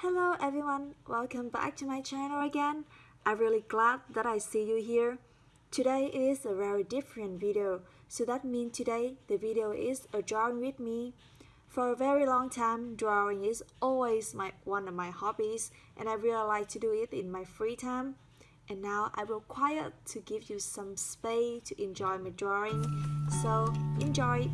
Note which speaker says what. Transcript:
Speaker 1: Hello everyone, welcome back to my channel again. I'm really glad that I see you here. Today is a very different video, so that means today the video is a drawing with me. For a very long time, drawing is always my one of my hobbies and I really like to do it in my free time. And now I will quiet to give you some space to enjoy my drawing, so enjoy!